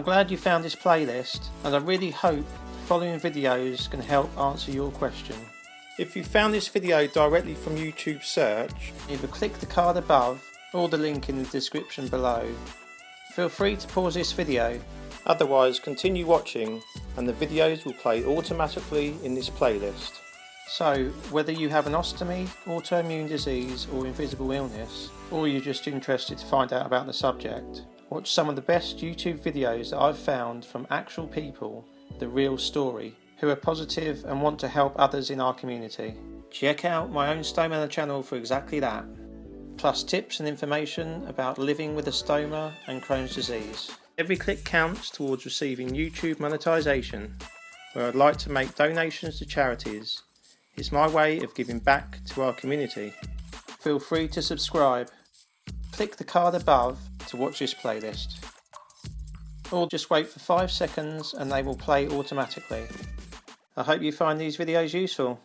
I'm glad you found this playlist and I really hope the following videos can help answer your question. If you found this video directly from YouTube search, either click the card above or the link in the description below. Feel free to pause this video, otherwise continue watching and the videos will play automatically in this playlist. So, whether you have an ostomy, autoimmune disease or invisible illness, or you're just interested to find out about the subject, watch some of the best YouTube videos that I've found from actual people, the real story, who are positive and want to help others in our community. Check out my own Stoma channel for exactly that, plus tips and information about living with a stoma and Crohn's disease. Every click counts towards receiving YouTube monetization, where I'd like to make donations to charities it's my way of giving back to our community. Feel free to subscribe. Click the card above to watch this playlist. Or just wait for 5 seconds and they will play automatically. I hope you find these videos useful.